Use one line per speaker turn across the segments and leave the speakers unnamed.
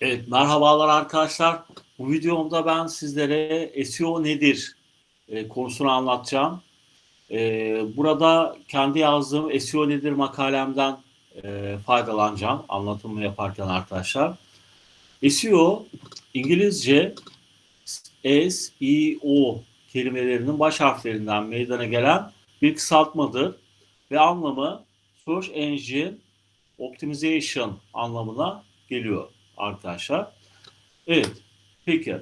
Evet, merhabalar arkadaşlar. Bu videomda ben sizlere SEO nedir e, konusunu anlatacağım. E, burada kendi yazdığım SEO nedir makalemden e, faydalanacağım anlatımını yaparken arkadaşlar. SEO İngilizce SEO kelimelerinin baş harflerinden meydana gelen bir kısaltmadır ve anlamı Search Engine Optimization anlamına geliyor arkadaşlar. Evet. Peki.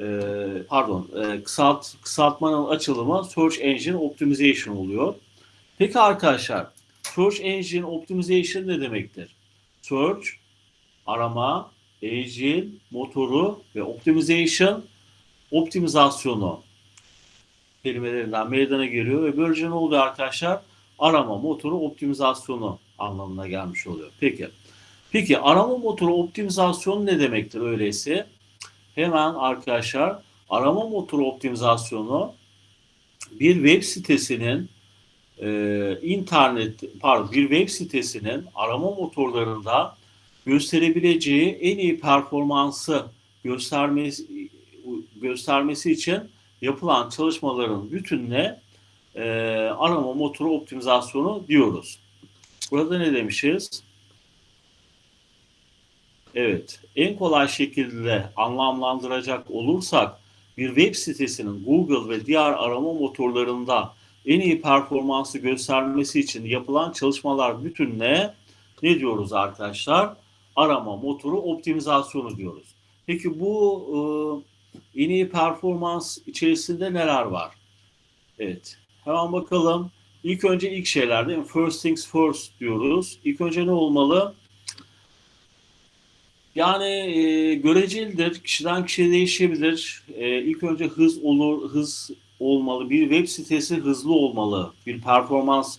Ee, pardon. E, kısalt, kısaltmanın açılımı Search Engine Optimization oluyor. Peki arkadaşlar. Search Engine Optimization ne demektir? Search, arama, engine, motoru ve optimization, optimizasyonu kelimelerinden meydana geliyor ve böylece ne oluyor arkadaşlar? Arama, motoru, optimizasyonu anlamına gelmiş oluyor. Peki. Peki arama motoru optimizasyonu ne demektir öyleyse? Hemen arkadaşlar arama motoru optimizasyonu bir web sitesinin e, internet pardon bir web sitesinin arama motorlarında gösterebileceği en iyi performansı göstermesi göstermesi için yapılan çalışmaların bütününe e, arama motoru optimizasyonu diyoruz. Burada ne demişiz? Evet, en kolay şekilde anlamlandıracak olursak bir web sitesinin Google ve diğer arama motorlarında en iyi performansı göstermesi için yapılan çalışmalar bütününe ne diyoruz arkadaşlar? Arama motoru optimizasyonu diyoruz. Peki bu e, en iyi performans içerisinde neler var? Evet, hemen bakalım. İlk önce ilk şeylerde first things first diyoruz. İlk önce ne olmalı? Yani e, görecelidir. Kişiden kişiye değişebilir. E, ilk önce hız olur, hız olmalı. Bir web sitesi hızlı olmalı. Bir performans,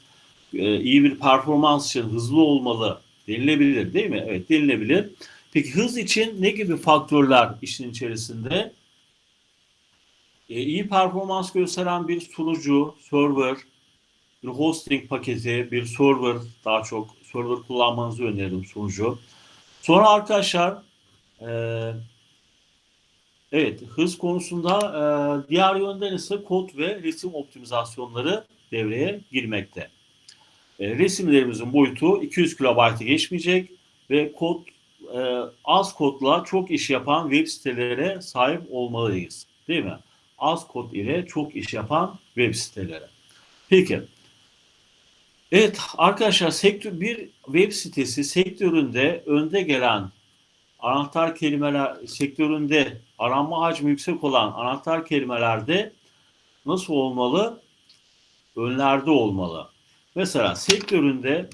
e, iyi bir performans için hızlı olmalı denilebilir değil mi? Evet denilebilir. Peki hız için ne gibi faktörler işin içerisinde? E, iyi performans gösteren bir sunucu, server, bir hosting paketi, bir server daha çok server kullanmanızı öneririm sunucu. Sonra arkadaşlar e, evet hız konusunda e, diğer yönden ise kod ve resim optimizasyonları devreye girmekte. E, resimlerimizin boyutu 200 kilobaytı geçmeyecek ve kod e, az kodla çok iş yapan web sitelere sahip olmalıyız. Değil mi? Az kod ile çok iş yapan web sitelere. Peki Evet arkadaşlar sektör bir web sitesi sektöründe önde gelen anahtar kelimeler sektöründe aranma hacmi yüksek olan anahtar kelimelerde nasıl olmalı? Önlerde olmalı. Mesela sektöründe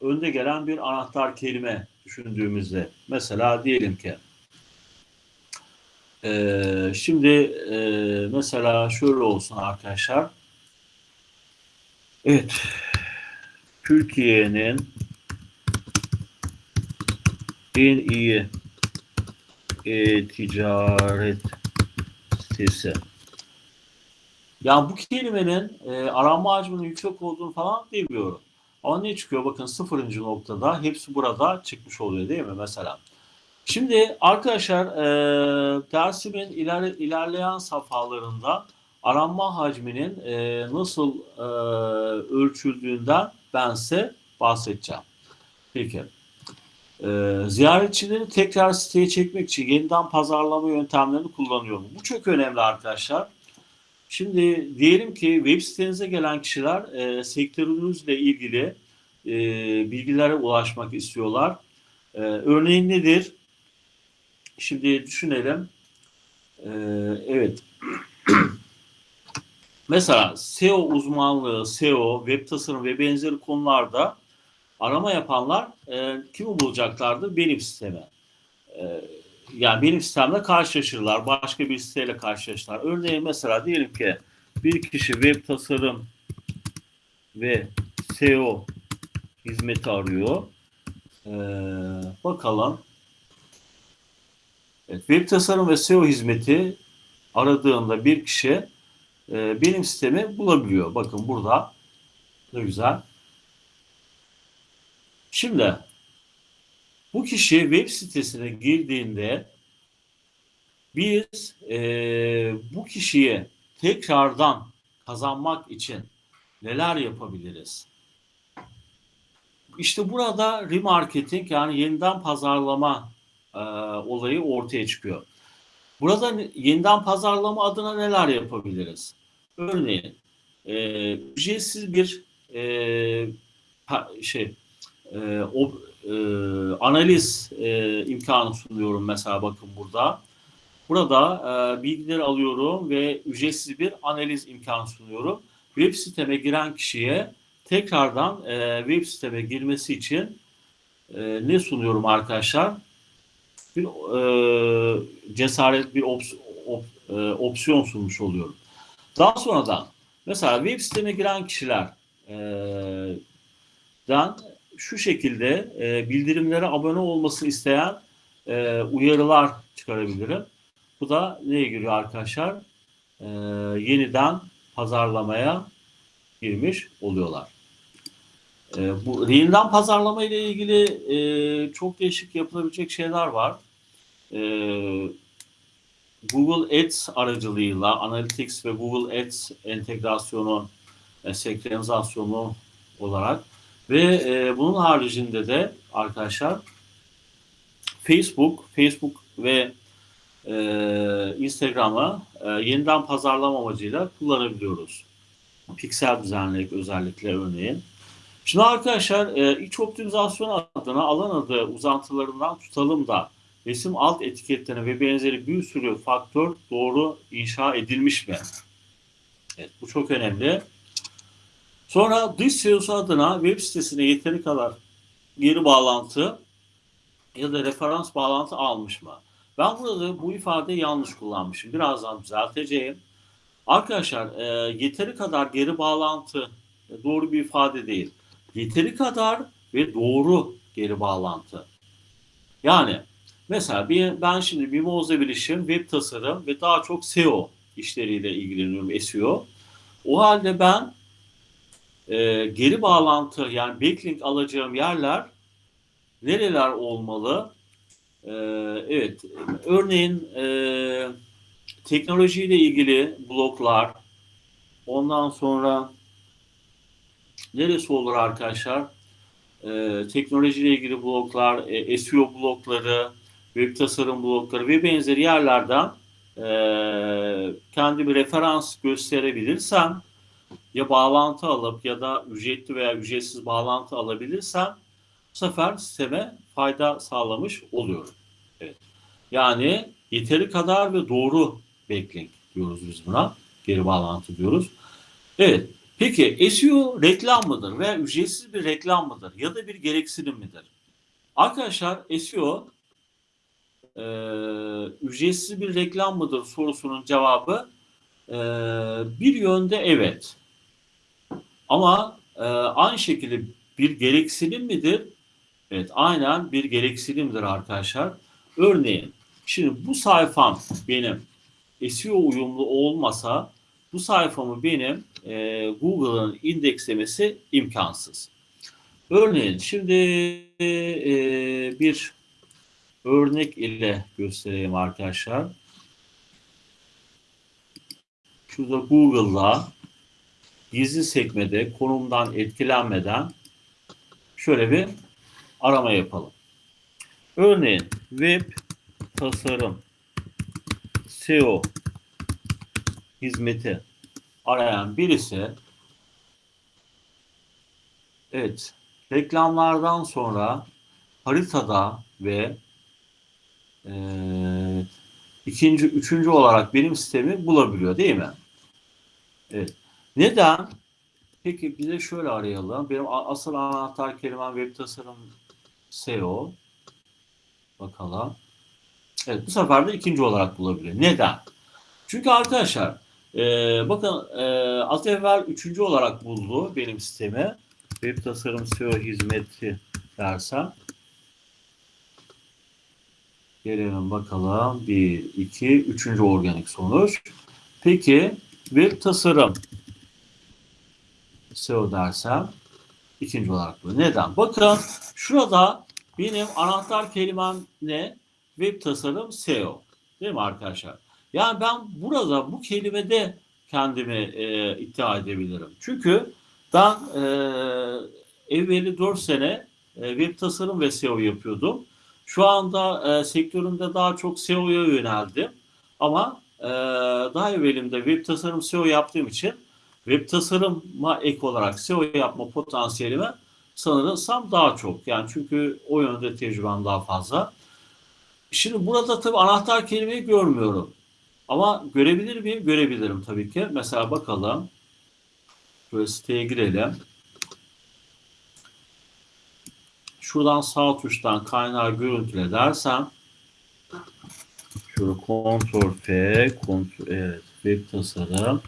önde gelen bir anahtar kelime düşündüğümüzde mesela diyelim ki e, şimdi e, mesela şöyle olsun arkadaşlar evet Türkiye'nin en iyi e-ticaret sitesi. Yani bu kelimenin e, aranma hacminin yüksek olduğunu falan bilmiyorum. Ama ne çıkıyor? Bakın sıfırıncı noktada hepsi burada çıkmış oluyor değil mi mesela? Şimdi arkadaşlar e, dersimin iler, ilerleyen safhalarında aranma hacminin e, nasıl e, ölçüldüğünden ben size bahsedeceğim. Peki. Ee, ziyaretçileri tekrar siteye çekmek için yeniden pazarlama yöntemlerini kullanıyorum. Bu çok önemli arkadaşlar. Şimdi diyelim ki web sitenize gelen kişiler e, sektörünüzle ilgili e, bilgilere ulaşmak istiyorlar. E, örneğin nedir? Şimdi düşünelim. E, evet. Mesela SEO uzmanlığı, SEO, web tasarım ve benzeri konularda arama yapanlar e, kimi bulacaklardır? Benim sisteme. E, yani benim sistemle karşılaşırlar. Başka bir siteyle karşılaşırlar. Örneğin mesela diyelim ki bir kişi web tasarım ve SEO hizmeti arıyor. Ee, bakalım. Evet, web tasarım ve SEO hizmeti aradığında bir kişi e, benim sistemi bulabiliyor. Bakın burada ne güzel. Şimdi Bu kişi web sitesine girdiğinde biz e, bu kişiye tekrardan kazanmak için neler yapabiliriz? İşte burada remarketing yani yeniden pazarlama e, olayı ortaya çıkıyor. Burada yeniden pazarlama adına neler yapabiliriz? Örneğin e, ücretsiz bir e, şey e, o, e, analiz e, imkanı sunuyorum mesela bakın burada. Burada e, bilgileri alıyorum ve ücretsiz bir analiz imkanı sunuyorum. Web siteme giren kişiye tekrardan e, web siteme girmesi için e, ne sunuyorum arkadaşlar? Bir e, cesaret, bir ops, op, e, opsiyon sunmuş oluyorum. Daha sonradan mesela web siteme giren kişiler e, dan şu şekilde e, bildirimlere abone olmasını isteyen e, uyarılar çıkarabilirim. Bu da neye giriyor arkadaşlar? Yeniden pazarlamaya girmiş oluyorlar. E, bu yeniden pazarlama ile ilgili e, çok değişik yapılabilecek şeyler var. E, Google Ads aracılığıyla Analytics ve Google Ads entegrasyonu, e, senkronizasyonu olarak ve e, bunun haricinde de arkadaşlar Facebook, Facebook ve e, Instagram'ı e, yeniden pazarlama amacıyla kullanabiliyoruz. Piksel düzenleyip özellikle örneğin. Şimdi arkadaşlar e, iç optimizasyon adına alan adı uzantılarından tutalım da resim alt etiketlerine ve benzeri bir sürü faktör doğru inşa edilmiş mi? Evet, bu çok önemli. Sonra dış SEO'su adına web sitesine yeteri kadar geri bağlantı ya da referans bağlantı almış mı? Ben burada bu ifadeyi yanlış kullanmışım. Birazdan düzelteceğim. Arkadaşlar e, yeteri kadar geri bağlantı e, doğru bir ifade değil. Yeteri kadar ve doğru geri bağlantı. Yani mesela bir, ben şimdi Mimoza Bilişim, web tasarım ve daha çok SEO işleriyle ilgileniyorum SEO. O halde ben e, geri bağlantı yani backlink alacağım yerler nereler olmalı? E, evet, örneğin e, teknolojiyle ilgili bloklar, ondan sonra neresi olur arkadaşlar? E, teknolojiyle ilgili bloklar, e, SEO blokları, web tasarım blokları ve benzeri yerlerden e, kendi bir referans gösterebilirsem ya bağlantı alıp ya da ücretli veya ücretsiz bağlantı alabilirsem bu sefer sisteme fayda sağlamış oluyorum. Evet. Yani yeteri kadar ve doğru backlink diyoruz biz buna. Geri bağlantı diyoruz. Evet. Peki SEO reklam mıdır veya ücretsiz bir reklam mıdır ya da bir gereksinim midir? Arkadaşlar SEO e, ücretsiz bir reklam mıdır sorusunun cevabı e, bir yönde evet. Ama e, aynı şekilde bir gereksinim midir? Evet aynen bir gereksinimdir arkadaşlar. Örneğin şimdi bu sayfam benim SEO uyumlu olmasa bu sayfamı benim e, Google'ın indekslemesi imkansız. Örneğin şimdi e, bir örnek ile göstereyim arkadaşlar. Şurada Google'da gizli sekmede konumdan etkilenmeden şöyle bir arama yapalım. Örneğin web tasarım SEO hizmeti arayan birisi evet reklamlardan sonra haritada ve e, ikinci, üçüncü olarak benim sistemi bulabiliyor değil mi? Evet. Neden? Peki bize şöyle arayalım. Benim asıl anahtar kelimem web tasarım SEO. Bakalım. Evet bu sefer de ikinci olarak bulabiliyor. Neden? Çünkü arkadaşlar e, bakın e, az evvel üçüncü olarak buldu benim sistemi. Web tasarım SEO hizmeti dersem. Gelelim bakalım. Bir, iki, üçüncü organik sonuç. Peki web tasarım SEO dersem ikinci olarak bu. Neden? Bakın şurada benim anahtar kelimem ne? Web tasarım SEO. Değil mi arkadaşlar? Yani ben burada bu kelimede kendimi e, iddia edebilirim. Çünkü ben e, evveli 4 sene e, web tasarım ve SEO yapıyordum. Şu anda e, sektörümde daha çok SEO'ya yöneldim. Ama e, daha evvelimde web tasarım SEO yaptığım için web tasarıma ek olarak SEO yapma potansiyelime sanırsam daha çok. Yani çünkü o yönde tecrübem daha fazla. Şimdi burada tabii anahtar kelimeyi görmüyorum. Ama görebilir miyim? Görebilirim tabii ki. Mesela bakalım. Böyle siteye girelim. Şuradan sağ tuştan kaynağı görüntüle dersem şöyle Ctrl F, Ctrl evet, web tasarım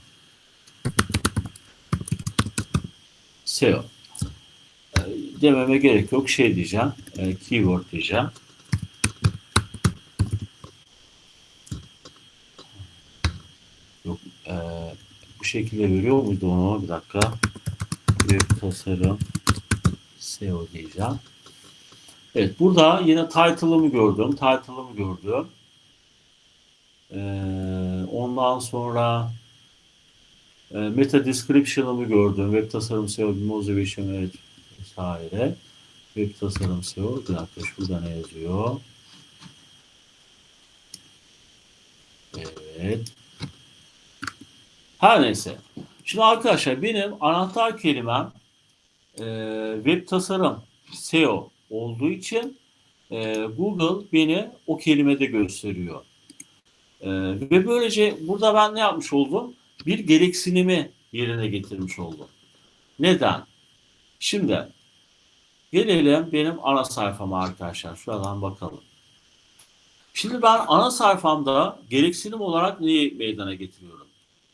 SEO e, dememe gerek yok. Şey diyeceğim. E, keyword diyeceğim. Yok. E, bu şekilde veriyor muydu onu? Bir dakika. Web tasarım SEO diyeceğim. Evet. Burada yine title'ımı gördüm. Title'ımı gördüm. Ee, ondan sonra e, meta description'ımı gördüm. Web tasarım SEO, motivation evet, vesaire. Web tasarım SEO. Bir dakika şurada ne yazıyor? Evet. Her neyse. Şimdi arkadaşlar benim anahtar kelimem e, web tasarım SEO olduğu için e, Google beni o kelimede gösteriyor. E, ve böylece burada ben ne yapmış oldum? Bir gereksinimi yerine getirmiş oldum. Neden? Şimdi gelelim benim ana sayfama arkadaşlar. Şuradan bakalım. Şimdi ben ana sayfamda gereksinim olarak neyi meydana getiriyorum?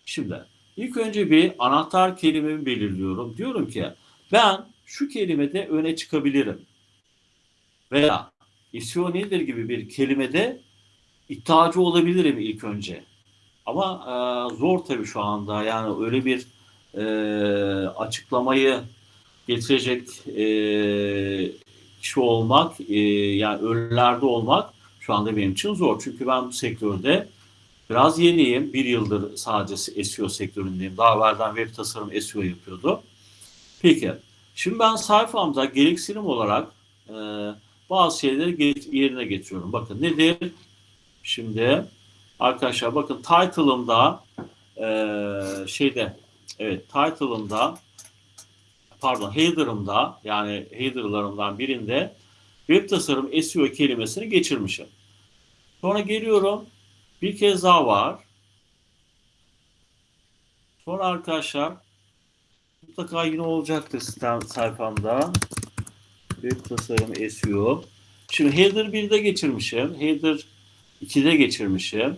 Şimdi ilk önce bir anahtar kelimemi belirliyorum. Diyorum ki ben şu kelimede öne çıkabilirim. Veya SEO nedir gibi bir kelimede iddiacı olabilirim ilk önce. Ama e, zor tabii şu anda. Yani öyle bir e, açıklamayı getirecek e, kişi olmak, e, yani önlerde olmak şu anda benim için zor. Çünkü ben bu sektörde biraz yeniyim. Bir yıldır sadece SEO sektöründeyim. Daha evvelden web tasarım SEO yapıyordu. Peki, şimdi ben sayfamda gereksinim olarak e, bazı şeyleri yerine getiriyorum. Bakın nedir? Şimdi arkadaşlar bakın title'ımda e, şeyde evet title'ımda pardon header'ımda yani header'larımdan birinde web tasarım SEO kelimesini geçirmişim. Sonra geliyorum bir kez daha var. Sonra arkadaşlar mutlaka yine olacaktır sistem sayfamda. Web tasarım SEO. Şimdi header 1'de geçirmişim. Header 2'de geçirmişim.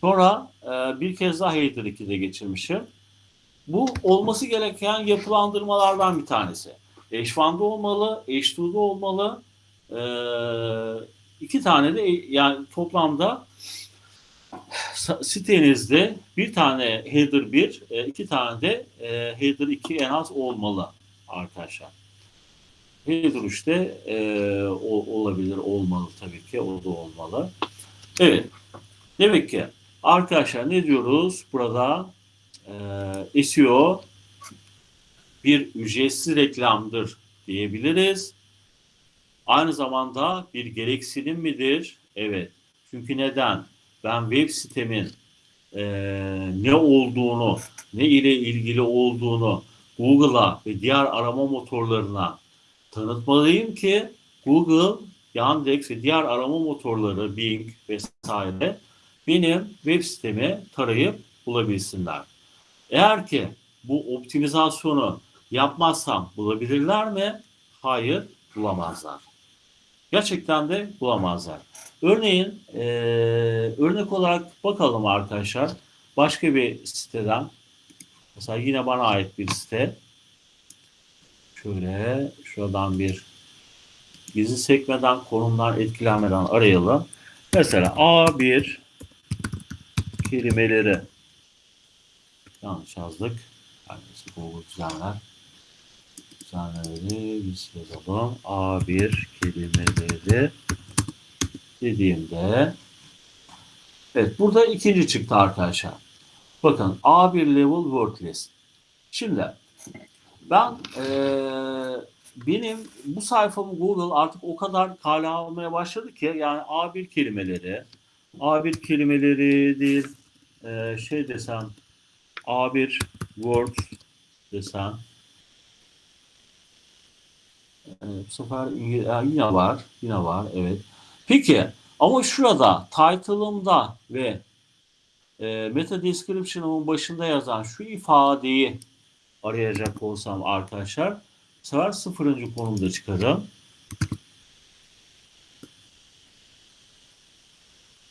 Sonra e, bir kez daha header 2'de geçirmişim. Bu olması gereken yapılandırmalardan bir tanesi. H1'da olmalı, H2'da olmalı. E, iki tane de yani toplamda sitenizde bir tane header 1, e, iki tane de e, header 2 en az olmalı arkadaşlar. 3'te e, o, olabilir, olmalı tabii ki, o da olmalı. Evet, demek ki arkadaşlar ne diyoruz burada? E, SEO bir ücretsiz reklamdır diyebiliriz. Aynı zamanda bir gereksinim midir? Evet. Çünkü neden? Ben web sitemin e, ne olduğunu, ne ile ilgili olduğunu Google'a ve diğer arama motorlarına tanıtmalıyım ki Google, Yandex ve diğer arama motorları, Bing vesaire benim web sitemi tarayıp bulabilsinler. Eğer ki bu optimizasyonu yapmazsam bulabilirler mi? Hayır, bulamazlar. Gerçekten de bulamazlar. Örneğin e, örnek olarak bakalım arkadaşlar. Başka bir siteden mesela yine bana ait bir site. Şöyle şuradan bir gizli sekmeden konumdan etkilenmeden arayalım. Mesela A1 kelimeleri yanlış yazdık. Yani Google düzenler. kütüphaneleri biz yazalım. A1 kelimeleri dediğimde evet burada ikinci çıktı arkadaşlar. Bakın A1 level word list. Şimdi ben eee, benim bu sayfamı Google artık o kadar kale almaya başladı ki yani A1 kelimeleri A1 kelimeleridir eee, şey desem A1 Word desem e, bu sefer e, yine var yine var evet. Peki ama şurada title'ımda ve e, meta description'ımın başında yazan şu ifadeyi arayacak olsam arkadaşlar bu sefer sıfırıncı konumda çıkarım.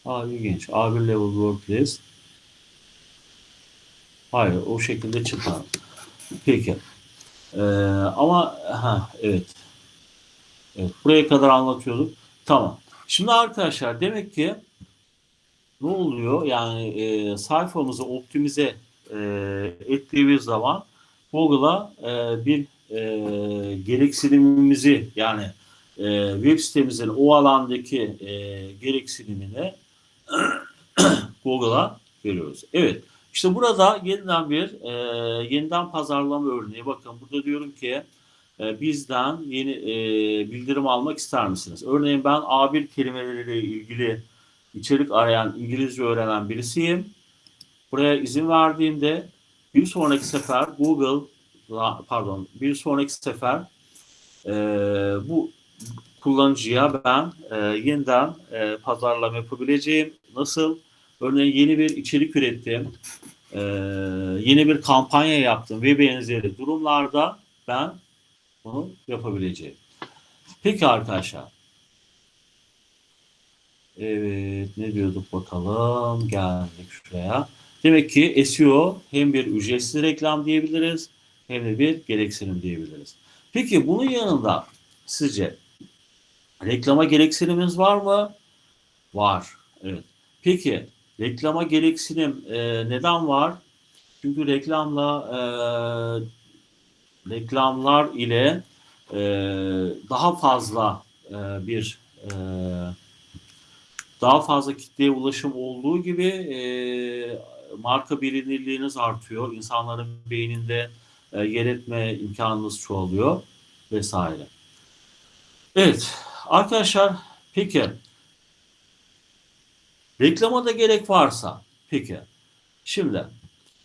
Aa ilginç. A1 level list. Hayır o şekilde çıkar. Peki. Ee, ama ha evet. Evet buraya kadar anlatıyorduk. Tamam. Şimdi arkadaşlar demek ki ne oluyor? Yani e, sayfamızı optimize e, ettiğimiz zaman Google'a e, bir e, gereksinimimizi yani e, web sitemizin o alandaki e, gereksinimini Google'a veriyoruz. Evet. İşte burada yeniden bir e, yeniden pazarlama örneği. Bakın burada diyorum ki e, bizden yeni e, bildirim almak ister misiniz? Örneğin ben A1 kelimeleriyle ilgili içerik arayan, İngilizce öğrenen birisiyim. Buraya izin verdiğimde bir sonraki sefer Google pardon bir sonraki sefer e, bu kullanıcıya ben e, yeniden e, pazarlama yapabileceğim. Nasıl? Örneğin yeni bir içerik ürettim. e, yeni bir kampanya yaptım ve benzeri durumlarda ben bunu yapabileceğim. Peki arkadaşlar. Evet ne diyorduk bakalım. Geldik şuraya. Demek ki SEO hem bir ücretsiz reklam diyebiliriz hem de bir gereksinim diyebiliriz. Peki bunun yanında sizce reklama gereksinimimiz var mı? Var. Evet. Peki reklama gereksinim e, neden var? Çünkü reklamla e, reklamlar ile e, daha fazla e, bir e, daha fazla kitleye ulaşım olduğu gibi e, marka bilinirliğiniz artıyor. İnsanların beyninde e, yer etme imkanınız çoğalıyor vesaire. Evet arkadaşlar peki reklama da gerek varsa peki şimdi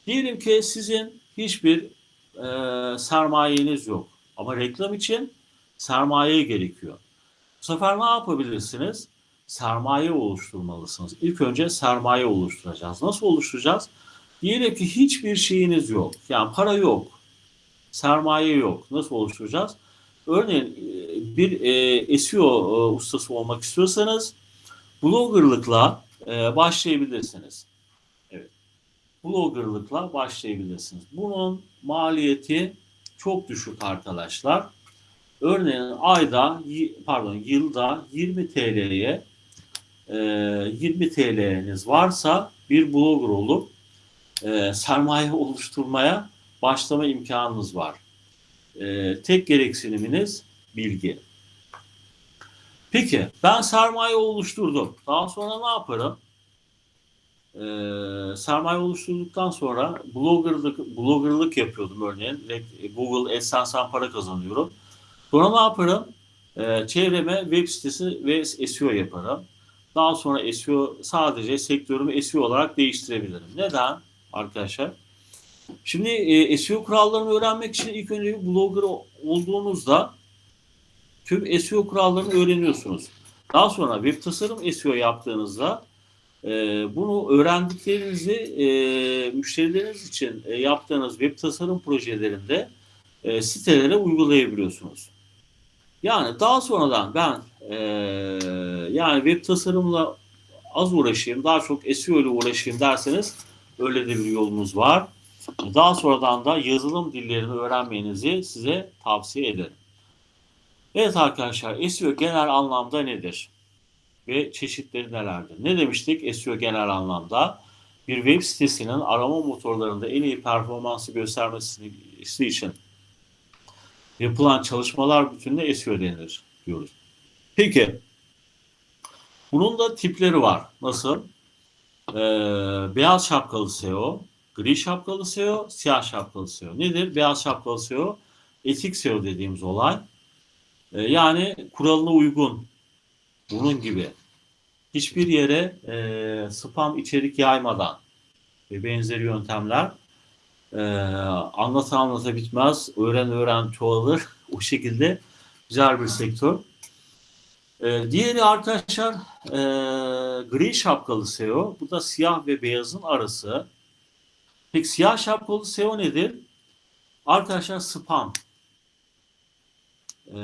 diyelim ki sizin hiçbir e, sermayeniz yok ama reklam için sermaye gerekiyor. Bu sefer ne yapabilirsiniz? Sermaye oluşturmalısınız. İlk önce sermaye oluşturacağız. Nasıl oluşturacağız? Diyelim ki hiçbir şeyiniz yok. Yani para yok. Sermaye yok. Nasıl oluşturacağız? Örneğin e, bir e, SEO e, ustası olmak istiyorsanız bloggerlıkla e, başlayabilirsiniz. Evet. Bloggerlıkla başlayabilirsiniz. Bunun maliyeti çok düşük arkadaşlar. Örneğin ayda pardon yılda 20 TL'ye 20 TL'niz varsa bir blogger olup e, sermaye oluşturmaya başlama imkanınız var. E, tek gereksiniminiz bilgi. Peki ben sermaye oluşturdum. Daha sonra ne yaparım? E, sermaye oluşturduktan sonra bloggerlık, bloggerlık yapıyordum örneğin. Google AdSense'den para kazanıyorum. Sonra ne yaparım? E, çevreme web sitesi ve SEO yaparım. Daha sonra SEO sadece sektörümü SEO olarak değiştirebilirim. Neden arkadaşlar? Şimdi e, SEO kurallarını öğrenmek için ilk önce bir blogger olduğunuzda tüm SEO kurallarını öğreniyorsunuz. Daha sonra web tasarım SEO yaptığınızda e, bunu öğrendiklerinizi e, müşterileriniz için e, yaptığınız web tasarım projelerinde e, sitelere uygulayabiliyorsunuz. Yani daha sonradan ben e, yani web tasarımla az uğraşayım, daha çok SEO ile uğraşayım derseniz öyle de bir yolunuz var. Daha sonradan da yazılım dillerini öğrenmenizi size tavsiye ederim. Evet arkadaşlar SEO genel anlamda nedir? Ve çeşitleri nelerdir? Ne demiştik SEO genel anlamda? Bir web sitesinin arama motorlarında en iyi performansı göstermesi için yapılan çalışmalar bütününe SEO denir diyoruz. Peki bunun da tipleri var. Nasıl? Ee, beyaz şapkalı SEO, gri şapkalı SEO, siyah şapkalı SEO. Nedir? Beyaz şapkalı SEO, etik SEO dediğimiz olay. Ee, yani kuralına uygun, bunun gibi. Hiçbir yere e, spam içerik yaymadan ve benzeri yöntemler e, anlata anlata bitmez, öğren öğren çoğalır. o şekilde güzel bir sektör. E, diğeri arkadaşlar e, gri şapkalı SEO. Bu da siyah ve beyazın arası. Peki siyah şapkalı SEO nedir? Arkadaşlar spam. E,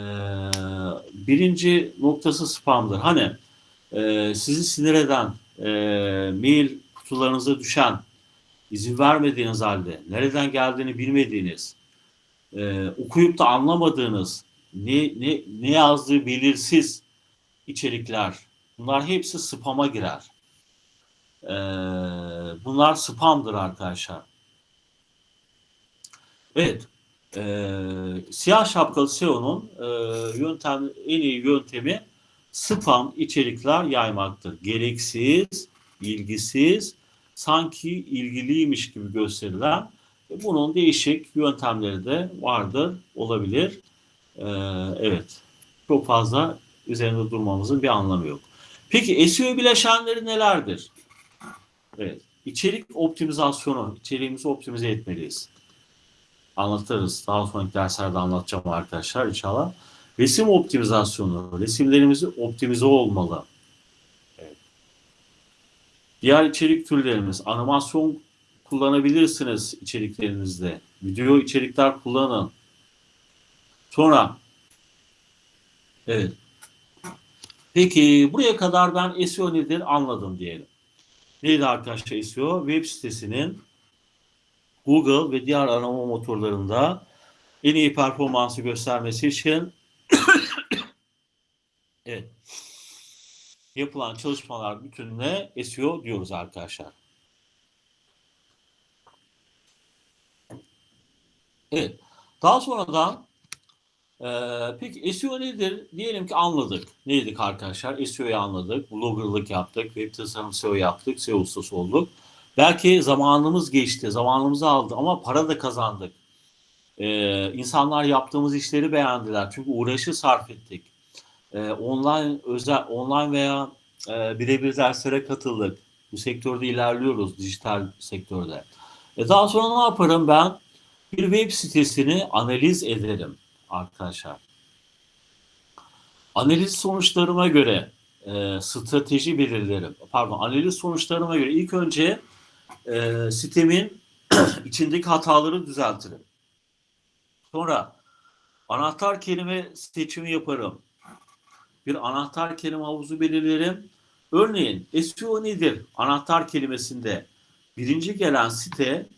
birinci noktası spamdır. Hani e, sizi sinir eden, e, mail kutularınıza düşen, izin vermediğiniz halde, nereden geldiğini bilmediğiniz, e, okuyup da anlamadığınız, ne, ne, ne yazdığı belirsiz içerikler, bunlar hepsi spam'a girer. E, bunlar spamdır arkadaşlar. Evet, e, siyah şapkalı SEO'nun e, yöntem, en iyi yöntemi spam içerikler yaymaktır. Gereksiz, ilgisiz, sanki ilgiliymiş gibi gösterilen bunun değişik yöntemleri de vardır, olabilir. Ee, evet, çok fazla üzerinde durmamızın bir anlamı yok. Peki SEO bileşenleri nelerdir? Evet, içerik optimizasyonu, içeriğimizi optimize etmeliyiz. Anlatırız. Daha sonraki derslerde anlatacağım arkadaşlar inşallah. Resim optimizasyonu, resimlerimizi optimize olmalı. Diğer içerik türlerimiz, animasyon kullanabilirsiniz içeriklerinizde. Video içerikler kullanın. Sonra, evet. Peki buraya kadar ben SEO nedir anladım diyelim. Neydi arkadaşlar SEO? Web sitesinin Google ve diğer arama motorlarında en iyi performansı göstermesi için evet. Yapılan çalışmalar bütününe SEO diyoruz arkadaşlar. Evet. Daha sonradan e, peki SEO nedir? Diyelim ki anladık. Neydik arkadaşlar? SEO'yu anladık. Bloggerlık yaptık. Web tasarım SEO yaptık. SEO ustası olduk. Belki zamanımız geçti. Zamanımızı aldı ama para da kazandık. Ee, insanlar yaptığımız işleri beğendiler. Çünkü uğraşı sarf ettik. Ee, online özel online veya e, birebir derslere katıldık. Bu sektörde ilerliyoruz dijital sektörde. E daha sonra ne yaparım ben? Bir web sitesini analiz ederim arkadaşlar. Analiz sonuçlarıma göre e, strateji belirlerim. Pardon, analiz sonuçlarıma göre ilk önce e, sitemin içindeki hataları düzeltirim. Sonra anahtar kelime seçimi yaparım. Bir anahtar kelime havuzu belirlerim. Örneğin SEO nedir? Anahtar kelimesinde birinci gelen site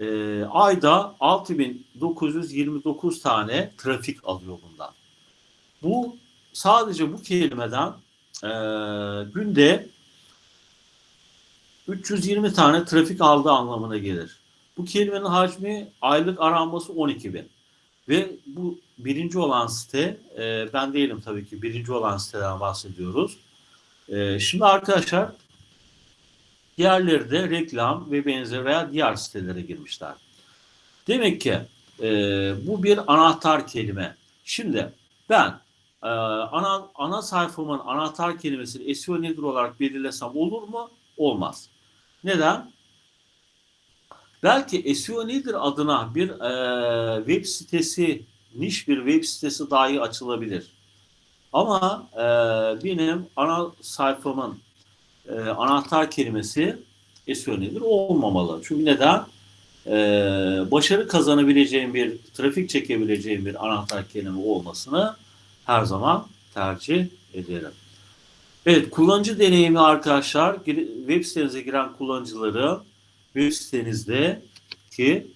e, ayda 6929 tane trafik alıyor bundan. Bu sadece bu kelimeden e, günde 320 tane trafik aldığı anlamına gelir. Bu kelimenin hacmi aylık aranması 12 bin. Ve bu birinci olan site, e, ben değilim tabii ki birinci olan siteden bahsediyoruz. E, şimdi arkadaşlar diğerleri de reklam ve benzeri veya diğer sitelere girmişler. Demek ki e, bu bir anahtar kelime. Şimdi ben e, ana, ana sayfamın anahtar kelimesini SEO nedir olarak belirlesem olur mu? Olmaz. Neden? Belki SEO nedir adına bir e, web sitesi, niş bir web sitesi dahi açılabilir. Ama e, benim ana sayfamın e, anahtar kelimesi SEO nedir? Olmamalı. Çünkü neden? E, başarı kazanabileceğim bir, trafik çekebileceğim bir anahtar kelime olmasını her zaman tercih ederim. Evet, kullanıcı deneyimi arkadaşlar, web sitenize giren kullanıcıları web sitenizde ki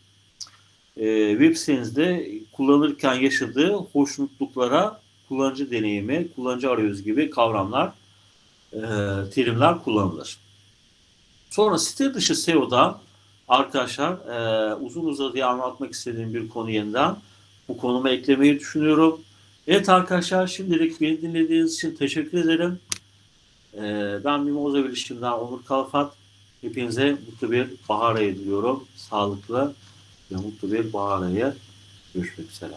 e, web sitenizde kullanırken yaşadığı hoşnutluklara kullanıcı deneyimi, kullanıcı arayüzü gibi kavramlar, e, terimler kullanılır. Sonra site dışı SEO'da arkadaşlar e, uzun uzadıya anlatmak istediğim bir konu yeniden bu konuma eklemeyi düşünüyorum. Evet arkadaşlar şimdilik beni dinlediğiniz için teşekkür ederim. Ee, ben Mimoza Bilişim'den Onur Kalfat. Hepinize mutlu bir bahar ayı diliyorum. Sağlıklı ve mutlu bir bahar ayı. Görüşmek üzere.